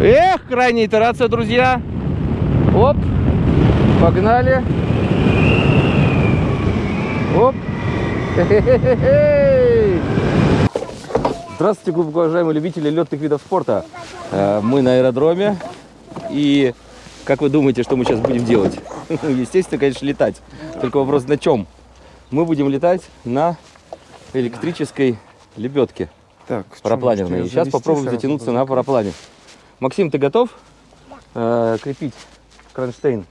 Эх, крайняя итерация, друзья. Оп, погнали. Оп. Здравствуйте, глубоко уважаемые любители летных видов спорта. Э, Мы на аэродроме. И как вы думаете, что мы сейчас будем делать? Естественно, конечно, летать. Только вопрос на чем? Мы будем летать на электрической лебедке Так, парапланерной. Сейчас попробуем затянуться на параплане. Максим, ты готов э, крепить кронштейн?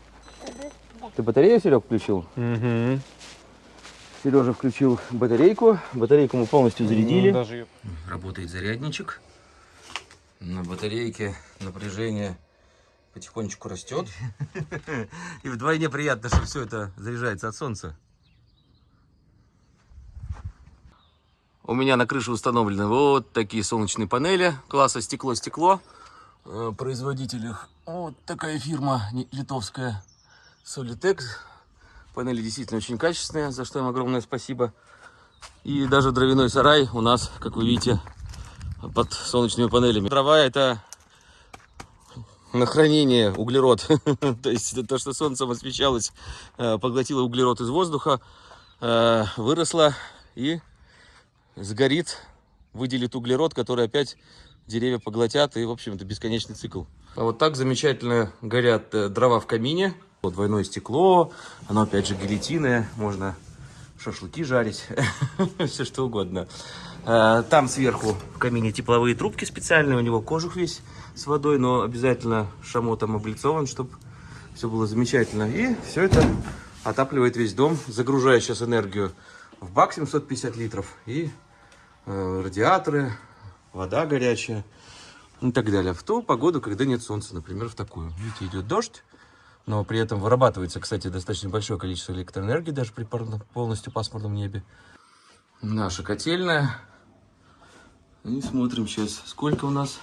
Ты батарею, Серег, включил? Угу. Сережа включил батарейку. Батарейку мы полностью зарядили. даже её- Работает зарядничек. На батарейке напряжение потихонечку растет. И вдвойне приятно, что все это заряжается от солнца. У меня на крыше установлены вот такие солнечные панели класса стекло-стекло. Э, Производитель их вот такая фирма литовская Solitex. Панели действительно очень качественные, за что им огромное спасибо. И даже дровяной сарай у нас, как вы видите, под солнечными панелями. Дрова это на хранение углерод. То есть то, что солнцем освещалось, э, поглотило углерод из воздуха, э, выросло и сгорит, выделит углерод, который опять деревья поглотят, и, в общем-то, бесконечный цикл. А вот так замечательно горят э, дрова в камине. Вот двойное стекло, оно опять же гильотиное, можно шашлыки жарить, все что угодно. Э, Там сверху в камине тепловые трубки специальные, у него кожух весь с водой, но обязательно шамотом облицован, чтобы все было замечательно. И все это отапливает весь дом, загружая сейчас энергию в бак 750 литров и э, радиаторы, вода горячая и так далее. В ту погоду, когда нет солнца, например, в такую. Видите, идет дождь, но при этом вырабатывается, кстати, достаточно большое количество электроэнергии даже при полностью пасмурном небе. Наша котельная. И смотрим сейчас, сколько у нас.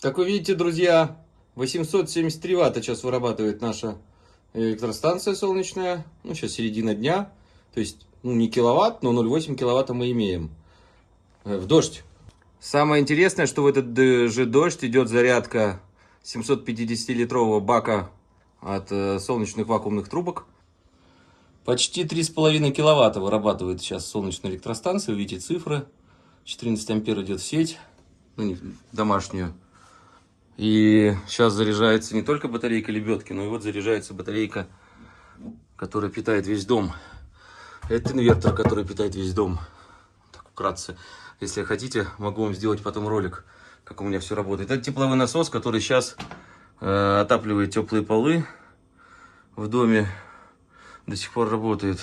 Как вы видите, друзья, 873 ватта сейчас вырабатывает наша электростанция солнечная. Ну, сейчас середина дня. То есть, ну, не киловатт, но 0,8 киловатта мы имеем. Э, В дождь. Самое интересное, что в этот же дождь идет зарядка 750-литрового бака от э, солнечных вакуумных трубок. Почти 3,5 киловатта вырабатывает сейчас солнечная электростанция. Видите цифры. 14 ампер идет в сеть, ну, не домашнюю. И сейчас заряжается не только батарейка лебедки, но и вот заряжается батарейка, которая питает весь дом. Это инвертор, который питает весь дом. Так, вкратце. Если хотите, могу вам сделать потом ролик, как у меня все работает. Это тепловой насос, который сейчас э, отапливает теплые полы в доме. До сих пор работает.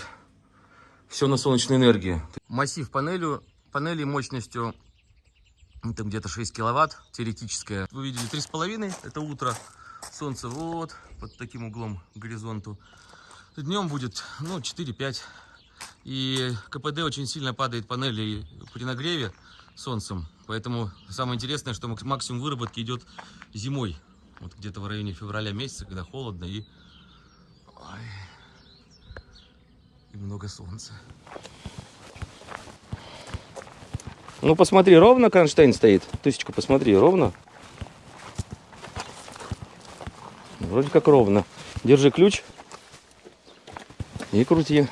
Все на солнечной энергии. Массив панелью, панели мощностью это где-то 6 киловатт, теоретическая. Вы видели 3,5, это утро. Солнце вот под таким углом к горизонту. Днем будет, ну, 4-5. И КПД очень сильно падает панели при нагреве солнцем. Поэтому самое интересное, что мак- максимум выработки идет зимой. Вот где-то в районе февраля месяца, когда холодно и, Ой. и много солнца. Ну посмотри, ровно кронштейн стоит. Тысячку посмотри, ровно. Вроде как ровно. Держи ключ и крути.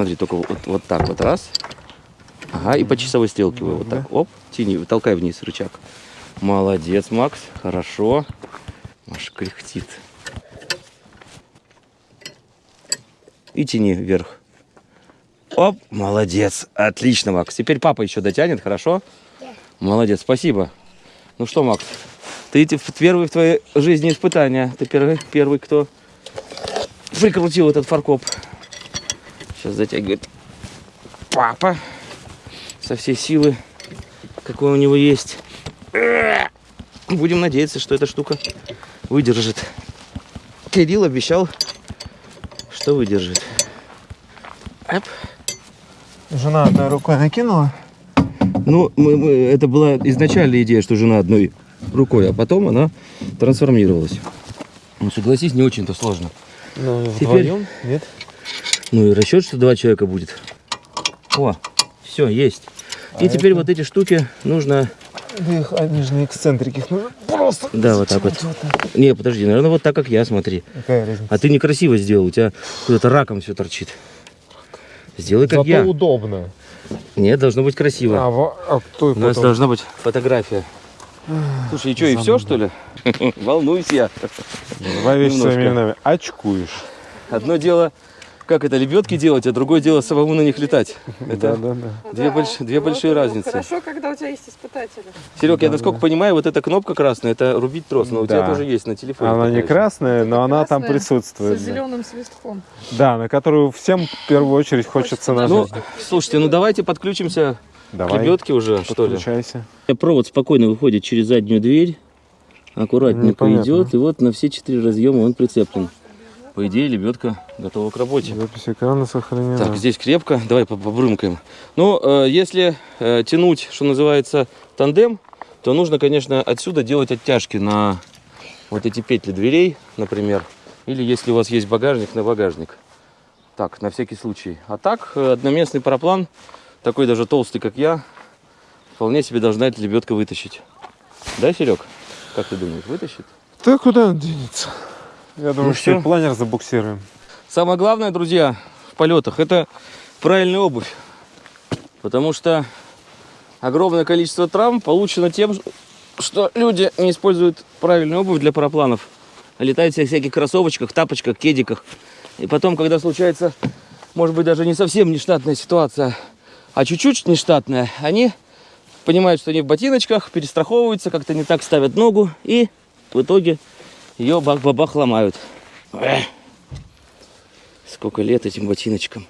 Смотри, только вот, вот так вот раз. Ага, и по часовой стрелке вы вот так. Оп, тяни, толкай вниз рычаг. Молодец, Макс, хорошо. Аж кряхтит. И тяни вверх. Оп, молодец. Отлично, Макс. Теперь папа еще дотянет, хорошо? Молодец, спасибо. Ну что, Макс, ты первый в твоей жизни испытания. Ты первый, первый кто прикрутил этот фаркоп. Сейчас затягивает папа со всей силы, какой у него есть. Будем надеяться, что эта штука выдержит. Кирилл обещал, что выдержит. Эп. Жена одной рукой накинула. Ну, мы- мы- это была изначальная идея, что жена одной рукой, а потом она трансформировалась. Ну, согласись, не очень-то сложно. Ну, Теперь- вдвоем? Нет? Ну и расчет, что два человека будет. О, Все, есть. И А теперь это? вот эти штуки нужно... Да их, они же на эксцентрики, их нужно просто... Да, вот так вот. Не, подожди, наверное, вот так, как я, смотри. Какая разница? А ты некрасиво сделал, у тебя куда-то раком все торчит. Сделай как Зато я. удобно. Нет, должно быть красиво. А, во- а кто У нас потом? должна быть фотография. Слушай, и что, и все, что ли? Волнуюсь я. Два вещи своими именами. Очкуешь. Одно дело, как это, лебедки делать, а другое дело самому на них летать. Да, Это да, да. две, больш- две большие разницы. Хорошо, когда у тебя есть испытатели. Серег, я насколько понимаю, вот эта кнопка красная, это рубить трос, но у тебя Да. тоже есть на телефоне. Она не красная, но она там присутствует. С да. зеленым свистком. Да, на которую всем в первую очередь хочется Хочется Ну, нажать. слушайте, ну давайте подключимся к Давай, лебедке уже, что ли. подключайся. Провод спокойно выходит через заднюю дверь, аккуратненько Непонятно. идет, и вот на все четыре разъема он прицеплен. По идее, лебедка готова к работе. Запись экрана сохранена. Так, здесь крепко, давай по- побрымкаем. Ну, э, если э, тянуть, что называется, тандем, то нужно, конечно, отсюда делать оттяжки на вот эти петли дверей, например. Или если у вас есть багажник, на багажник. Так, на всякий случай. А так, э, одноместный параплан, такой даже толстый, как я, вполне себе должна эта лебедка вытащить. Да, Серег? Как ты думаешь, вытащит? Да куда он денется? Я думаю, Ну что всё. и планер забуксируем. Самое главное, друзья, в полетах, это правильная обувь. Потому что огромное количество травм получено тем, что люди не используют правильную обувь для парапланов. Летают в всяких кроссовочках, тапочках, кедиках. И потом, когда случается, может быть, даже не совсем нештатная ситуация, а чуть-чуть нештатная, они понимают, что они в ботиночках, перестраховываются, как-то не так ставят ногу, и в итоге ее бах-бабах ломают. Эх. Сколько лет этим ботиночкам.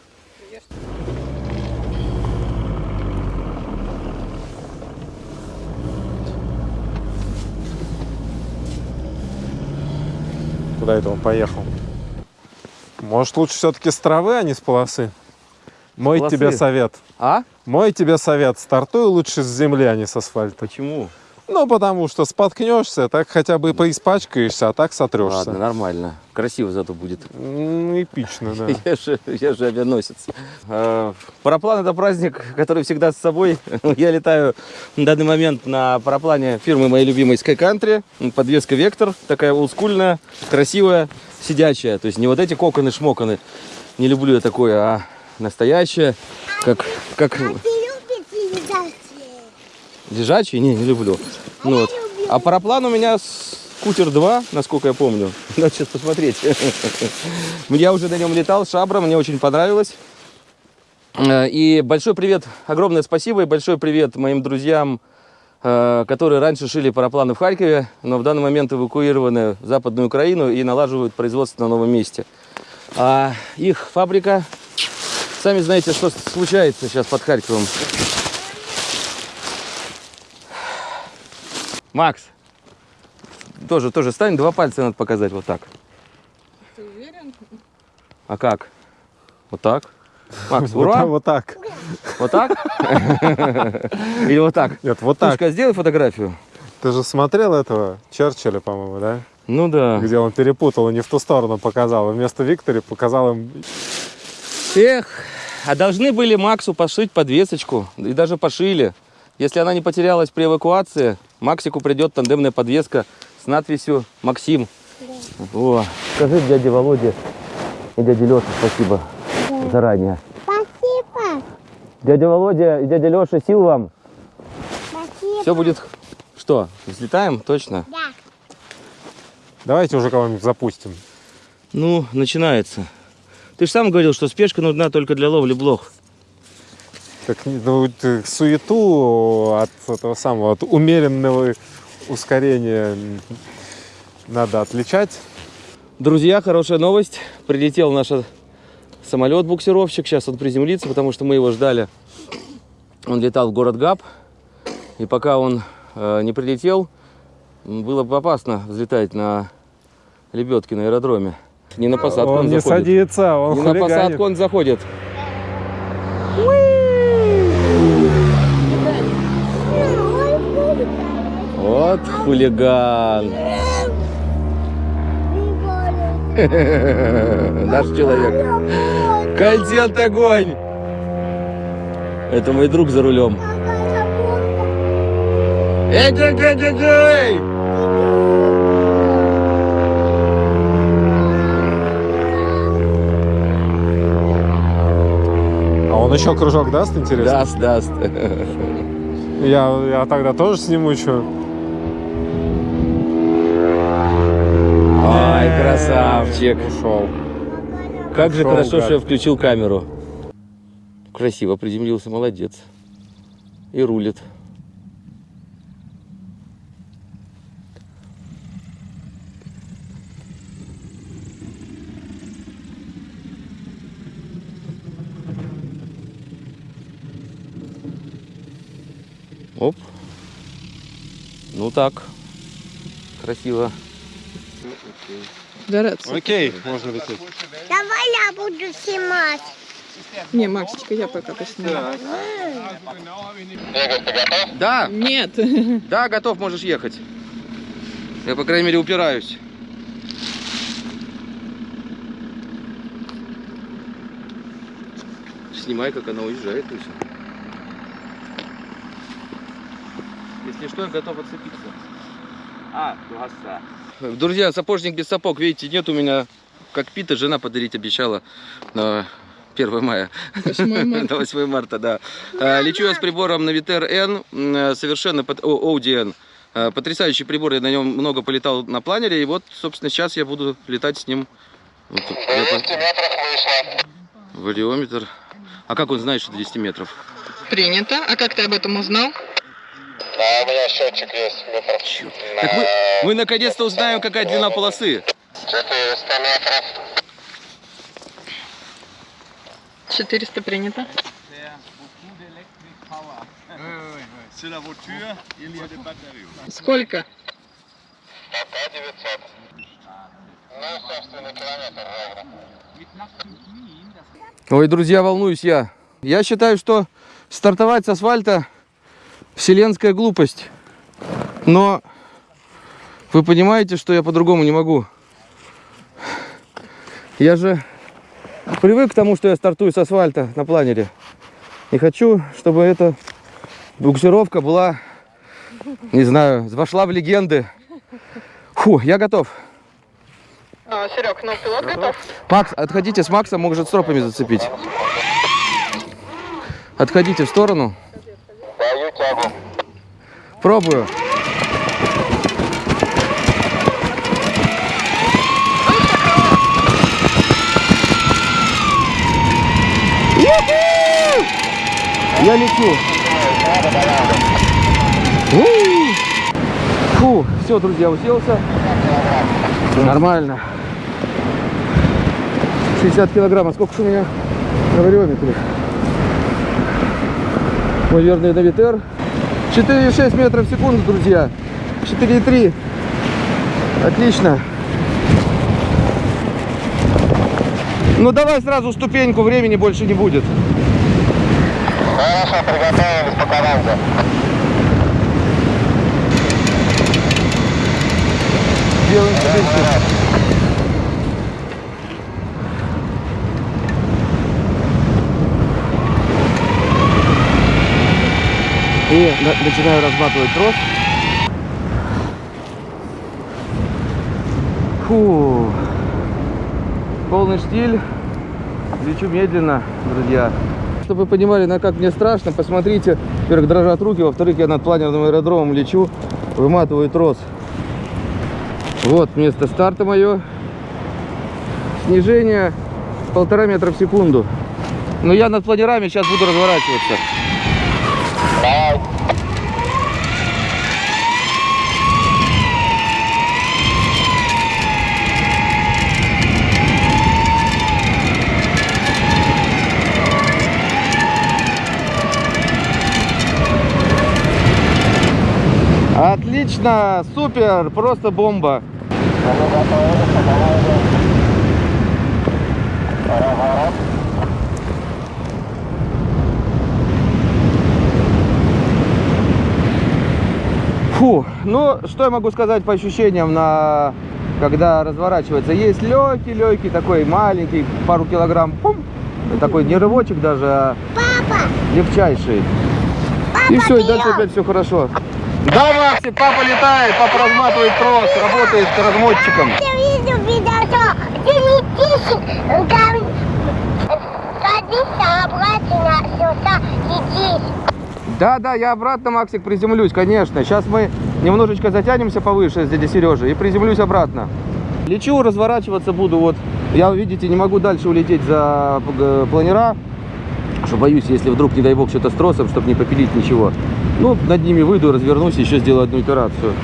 Куда это он поехал? Может, лучше все-таки с травы, а не с полосы? Мой полосы? тебе совет. А? Мой тебе совет. Стартуй лучше с земли, а не с асфальта. Почему? Ну, потому что споткнешься, так хотя бы поиспачкаешься, а так сотрешься. Ладно, нормально. Красиво зато будет. М, Эпично, да. Я же, я же авианосец. А, Параплан это праздник, который всегда с собой. Я летаю на данный момент на параплане фирмы моей любимой Sky Country. Подвеска Вектор, такая олдскульная, красивая, сидячая. То есть не вот эти коконы-шмоконы. Не люблю я такое, а настоящее, как, как? Лежачий. Не, не люблю. Ну вот. А параплан у меня скутер 2, насколько я помню. Надо сейчас посмотреть. Я уже на нем летал, шабра, мне очень понравилось. Э, И большой привет, огромное спасибо и большой привет моим друзьям, э, которые раньше шили парапланы в Харькове, но в данный момент эвакуированы в Западную Украину и налаживают производство на новом месте. А их фабрика, сами знаете, что случается сейчас под Харьковом. Макс, тоже, тоже стань, два пальца надо показать вот так. Ты уверен? А как? Вот так? Макс, Вот ура! так, Вот так. Вот так? Или вот так? Нет, вот так. Слушай, сделай фотографию. Ты же смотрел этого Черчилля, по-моему, да? Ну да. Где он перепутал и не в ту сторону показал. И вместо Виктори показал им... Эх, а должны были Максу пошить подвесочку. И даже пошили. Если она не потерялась при эвакуации, Максику придет тандемная подвеска с надписью «Максим». О, скажи дяде Володе и дяде Леше спасибо заранее. Спасибо. Дядя Володя и дядя Леша, сил вам. Спасибо. Все будет... Что, взлетаем? Точно? Да. Давайте уже кого-нибудь запустим. Ну, начинается. Ты же сам говорил, что спешка нужна только для ловли блох. Так, ну, ты суету от этого самого, от умеренного ускорения надо отличать. Друзья, хорошая новость. Прилетел наш самолет-буксировщик. Сейчас он приземлится, потому что мы его ждали. Он летал в город Габ. И пока он э, не прилетел, было бы опасно взлетать на лебедке на аэродроме. Не на посадку он, он не заходит. садится, он Не на хулиганит. посадку он заходит. Вот хулиган. Наш человек. Контент огонь. Это мой друг за рулем. Эй, эй, эй, эй, эй! А он еще кружок даст, интересно? Даст, даст. Я, я тогда тоже сниму что. Красавчик. Ушел. Как же Шоу, хорошо, гад. что я включил камеру. Красиво приземлился, молодец. И рулит. Оп. Ну так. Красиво. Дарец. Окей, можно лететь. Давай я буду снимать. Не, Максичка, я пока поснимаю. Да, Нет. да, готов, можешь ехать. Я, по крайней мере, упираюсь. Снимай, как она уезжает, и. Если что, я готов отцепиться. А, Друзья, сапожник без сапог, видите, нет у меня кокпита, жена подарить обещала на 1 мая. 8 марта. На 8 марта, да. А, Лечу я с прибором Navitar N, м, э, совершенно под- о, ODN. А, Потрясающий прибор, я на нем много полетал на планере, и вот, собственно, сейчас я буду летать с ним. Вот. Вариометр. А как он знает, что 200 метров? Принято. А как ты об этом узнал? А у меня счетчик есть метров. Так мы, мы наконец-то узнаем, какая длина полосы. 400 метров. 400 принято. Сколько? Пока 900. Ну, собственно, километр ровно. Ой, друзья, волнуюсь я. Я считаю, что стартовать с асфальта вселенская глупость. Но вы понимаете, что я по-другому не могу. Я же привык к тому, что я стартую с асфальта на планере. И хочу, чтобы эта буксировка была, не знаю, вошла в легенды. Фу, я готов. Серег, ну пилот готов? Макс, отходите с Макса, может стропами зацепить. Отходите в сторону. Даю тягу. Пробую. Я лечу. Фу, все, друзья, уселся. Нормально. 60 килограмм. А сколько у меня на вариометре? Мой верный Навитер. 4,6 метров в секунду, друзья. 4,3. Отлично. Ну давай сразу ступеньку, времени больше не будет. Хорошо, приготовились по команде. Делаем ступеньку. И на- начинаю разматывать трос. Фу. Полный штиль. Лечу медленно, друзья. Чтобы вы понимали, на как мне страшно, посмотрите. Во-первых, дрожат руки, во-вторых, я над планерным аэродромом лечу, выматываю трос. Вот место старта мое. Снижение полтора метра в секунду. Но я над планерами сейчас буду разворачиваться. Отлично, супер, просто бомба. Фу, ну что я могу сказать по ощущениям на когда разворачивается? Есть легкий, легкий такой маленький, пару килограмм, пум, такой не рывочек даже, а Папа, Папа, легчайший. И все, и дальше опять все хорошо. Да, Максик, папа летает, папа разматывает трос, работает размотчиком. ты видел видео, что ты летишь, там садишься обратно сюда, летишь. Да, да, я обратно, Максик, приземлюсь, конечно. Сейчас мы немножечко затянемся повыше с дядей Сережей и приземлюсь обратно. Лечу, разворачиваться буду. Вот я, видите, не могу дальше улететь за э, планера. Что боюсь, если вдруг, не дай бог, что-то с тросом, чтобы не попилить ничего. Ну, над ними выйду, развернусь, еще сделаю одну итерацию.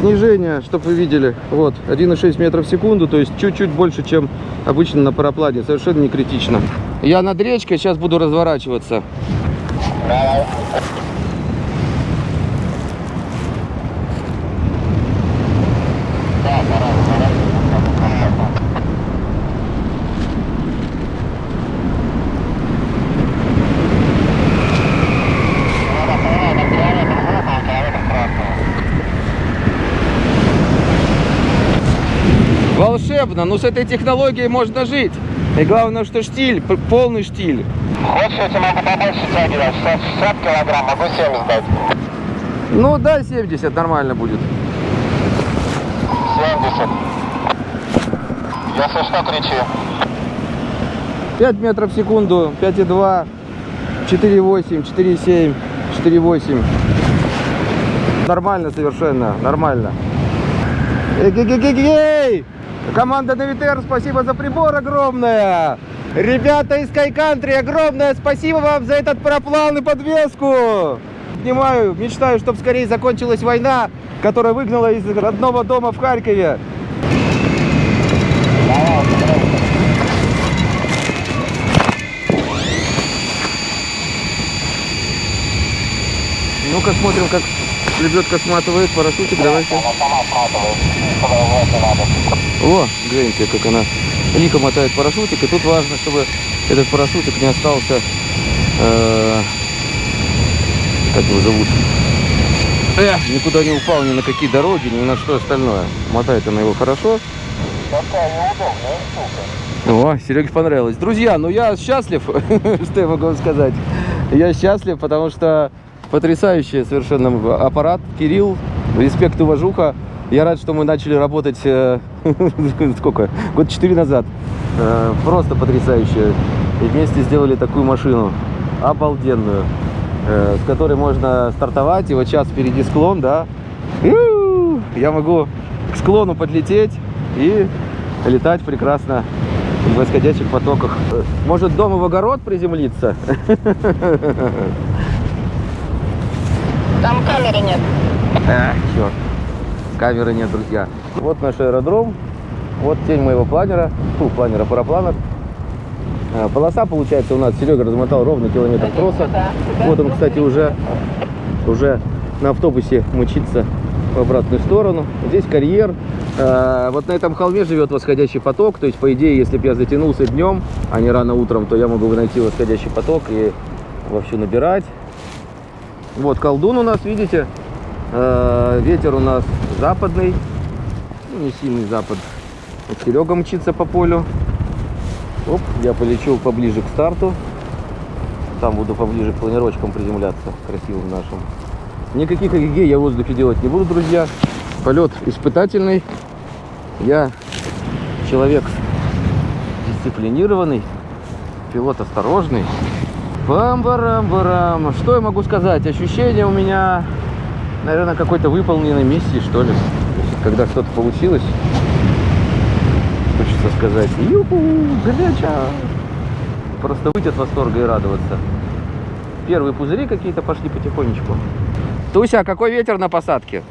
Снижение, чтобы вы видели, вот, 1,6 метров в секунду, то есть чуть-чуть больше, чем обычно на параплане, совершенно не критично. Я над речкой, сейчас буду разворачиваться. Волшебно, ну с этой технологией можно жить. И главное, что штиль, полный штиль. Хочешь, я тебе могу побольше тягивать? 60 килограмм, могу 70 дать. Ну да, 70 нормально будет. 70. Если что, кричи. 5 метров в секунду, 5,2, 4,8, 4,7, 4,8. Нормально совершенно, нормально. Эй-гей-гей-гей! Команда Навитер, спасибо за прибор огромное! Ребята из Country, огромное спасибо вам за этот параплан и подвеску! Понимаю, мечтаю, чтобы скорее закончилась война, которая выгнала из родного дома в Харькове. Ну-ка смотрим, как лебедка сматывает парашютик. Давайте. Она сама сматывает. Продолжать не надо. О, гляньте, как она лихо мотает парашютик. И тут важно, чтобы этот парашютик не остался... э, как его зовут? Э, никуда не упал ни на какие дороги, ни на что остальное. Мотает она его хорошо. Такая неудобная штука. О, Сереге понравилось. Друзья, ну я счастлив, что я могу вам сказать. Я счастлив, потому что потрясающий совершенно аппарат. Кирилл, респект, уважуха. Я рад, что мы начали работать, э, сколько, год четыре назад. Э, Просто потрясающе. И вместе сделали такую машину, обалденную, э, с которой можно стартовать. И вот сейчас впереди склон, да. Я могу к склону подлететь и летать прекрасно в восходящих потоках. Может дома в огород приземлиться? Там камеры нет. Эх, черт. Камеры нет, друзья. Вот наш аэродром. Вот тень моего планера. Фу, планера, параплана. А, Полоса получается у нас. Серега размотал ровно километр троса. Вот он, кстати, уже, уже на автобусе мчится в обратную сторону. Здесь карьер. А, Вот на этом холме живет восходящий поток. То есть, по идее, если бы я затянулся днем, а не рано утром, то я могу найти восходящий поток и вовсю набирать. Вот колдун у нас, видите, Э, ветер у нас западный, ну, не сильный запад. Вот Серега мчится по полю. Оп, я полечу поближе к старту. Там буду поближе к планировочкам приземляться, красивым нашим. Никаких эгегей я в воздухе делать не буду, друзья. Полет испытательный. Я человек дисциплинированный, пилот осторожный. Бам-барам-барам. Что я могу сказать? Ощущение у меня, наверное, какой-то выполненной миссии, что ли. Когда что-то получилось, хочется сказать, юху, горяча. Просто выйти от восторга и радоваться. Первые пузыри какие-то пошли потихонечку. Туся, какой ветер на посадке?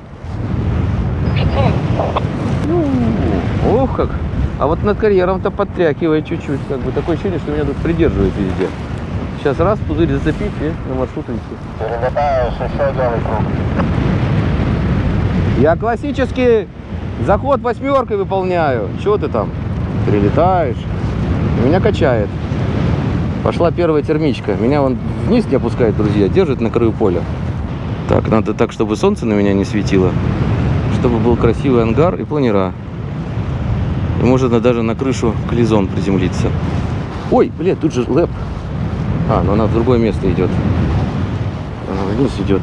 Ну, Ох, как. А вот над карьером-то подтрякивает чуть-чуть. Как бы такое ощущение, что меня тут придерживает везде. Сейчас раз, пузырь зацепить и на маршрут идти. Я классический заход восьмеркой выполняю. Чего ты там? Прилетаешь. Меня качает. Пошла первая термичка. Меня он вниз не опускает, друзья. Держит на краю поля. Так, надо так, чтобы солнце на меня не светило. Чтобы был красивый ангар и планера. И можно даже на крышу клизон приземлиться. Ой, блядь, тут же лэп. А, но она в другое место идет. Она вниз идет.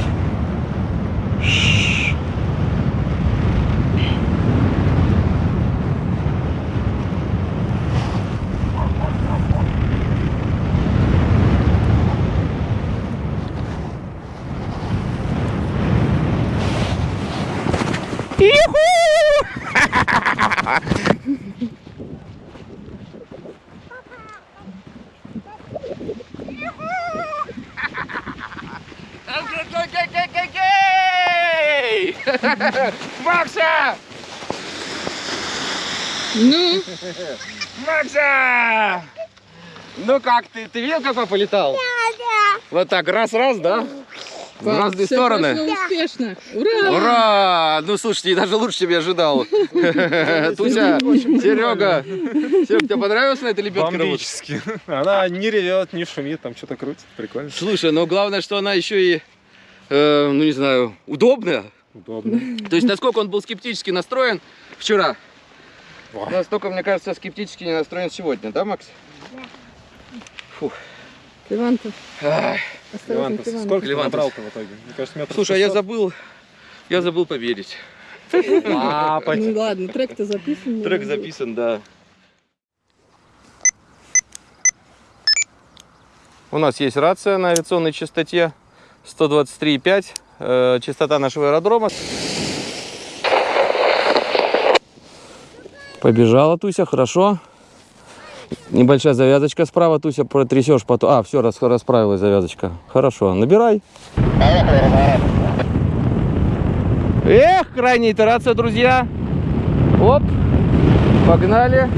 Ну как ты? Ты видел, как папа летал? Да, да. Вот так, раз-раз, да? В разные всё стороны. успешно. Ура! Ура! Ну слушайте, даже лучше, чем я ожидал. Туся, Серега. Серега, тебе понравилось на этой лебедке? Бомбически. Она не ревет, не шумит, там что-то крутит. Прикольно. Слушай, но главное, что она еще и, э, ну не знаю, удобная. Удобно. То есть, насколько он был скептически настроен вчера, настолько, мне кажется, скептически не настроен сегодня, да, Макс? Иван-то, Ах, осторожно, Иван, Иван. сколько ты Левантов. набрал-то в итоге? Мне кажется, метров Слушай, а я 600. забыл, я забыл поверить. Ну ладно, трек-то записан. Трек записан, да. У нас есть рация на авиационной частоте 123,5, э, частота нашего аэродрома. Побежала Туся, хорошо. Небольшая завязочка справа, Туся, протрясешь потом. А, все, расправилась завязочка. Хорошо, набирай. Эх, крайняя итерация, друзья. Оп, погнали.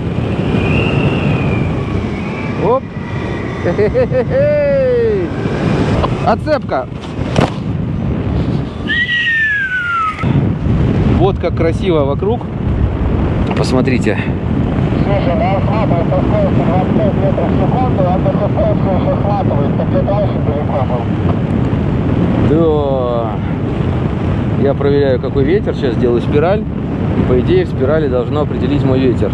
Оп. Хе-хе-хе-хе. Отцепка. Вот как красиво вокруг. Посмотрите. Слушай, да, схватывает со скоростью 25 метров в секунду, а то со скоростью еще схватывает, так ты дальше далеко был. Да. Я проверяю, какой ветер. Сейчас делаю спираль. И, по идее, в спирали должно определить мой ветер.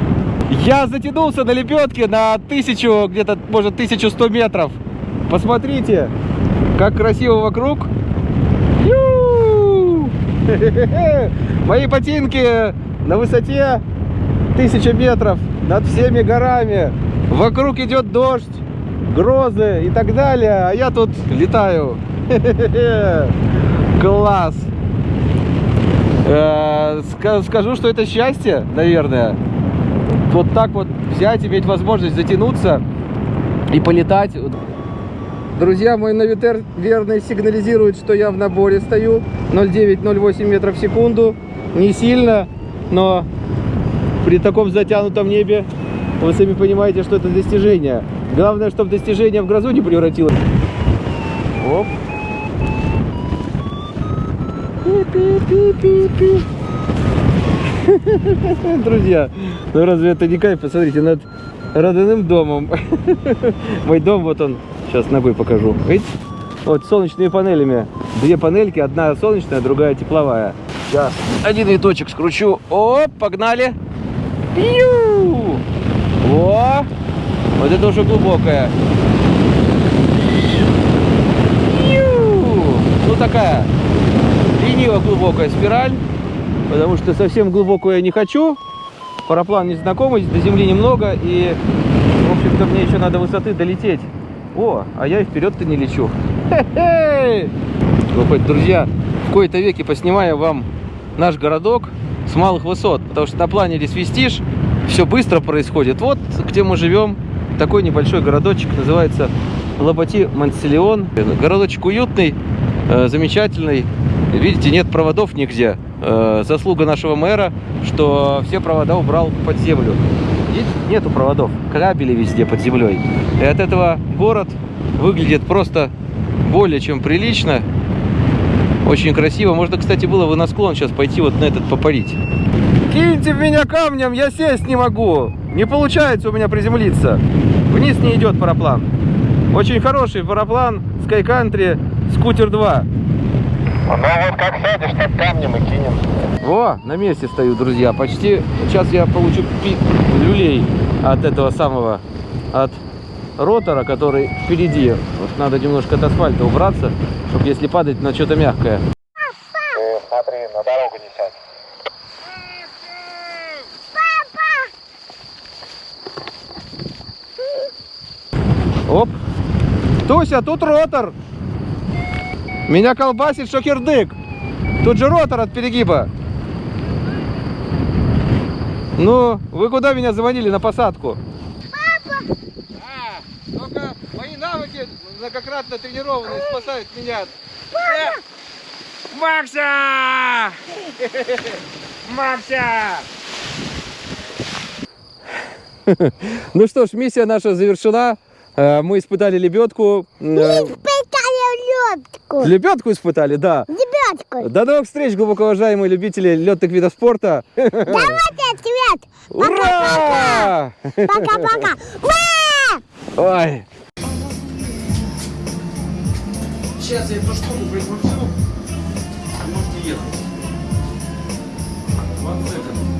Я затянулся на лебедке на тысячу, где-то, может, 1100 метров. Посмотрите, как красиво вокруг. Ю! Мои ботинки на высоте 1000 метров над всеми горами. Вокруг идет дождь, грозы и так далее, а я тут летаю. Класс! Э, ска- Скажу, что это счастье, наверное. Вот так вот взять, иметь возможность затянуться и полетать. Друзья, мой навитер верный сигнализирует, что я в наборе стою. 0,9-0,8 метров в секунду. Не сильно, но при таком затянутом небе вы сами понимаете, что это достижение. Главное, чтобы достижение в грозу не превратилось. Оп. Пи-пи-пи-пи-пи. Друзья, ну разве это не кайф? Посмотрите, над родным домом. Мой дом, вот он. Сейчас ногой покажу. Видите? Вот солнечными панелями. Две панельки, одна солнечная, другая тепловая. Сейчас один виточек скручу. Оп, погнали. Пью! О! Вот это уже глубокая. Пью! Ну такая лениво глубокая спираль, потому что совсем глубокую я не хочу. Параплан незнакомый, до земли немного, и, в общем-то, мне еще надо высоты долететь. О, а я и вперед-то не лечу. Хе-хе! Друзья, в кои-то веке поснимаю вам наш городок с малых высот, потому что на планере свистишь, все быстро происходит. Вот где мы живем, такой небольшой городочек, называется Лоботи Монселеон. Городочек уютный, э, замечательный. Видите, нет проводов нигде. Э, заслуга нашего мэра, что все провода убрал под землю. Видите, нету проводов, кабели везде под землей. И от этого город выглядит просто более чем прилично. Очень красиво. Можно, кстати, было бы на склон сейчас пойти вот на этот попарить. Киньте в меня камнем, я сесть не могу. Не получается у меня приземлиться. Вниз не идет параплан. Очень хороший параплан Sky Country Scooter 2. Ну вот как сядешь, так камнем и кинем. О, на месте стою, друзья. Почти сейчас я получу пи- люлей от этого самого, от ротора, который впереди. Вот надо немножко от асфальта убраться, чтобы если падать на что-то мягкое. Ты смотри, на дорогу не сядь. Оп. Туся, тут ротор. Меня колбасит шокердык. Тут же ротор от перегиба. Ну, вы куда меня звонили на посадку? Только мои навыки многократно тренированные спасают меня. Макса! Макса! Ну что ж, миссия наша завершена. Э, Мы испытали лебедку. Э, Испытали лёдку. Лебедку испытали, да. Ребятку. До новых встреч, глубоко уважаемые любители летных видов спорта. Давайте, ответ. Пока-пока. Ура! Ой. Сейчас я эту штуку прикручу. Можете ехать. One second.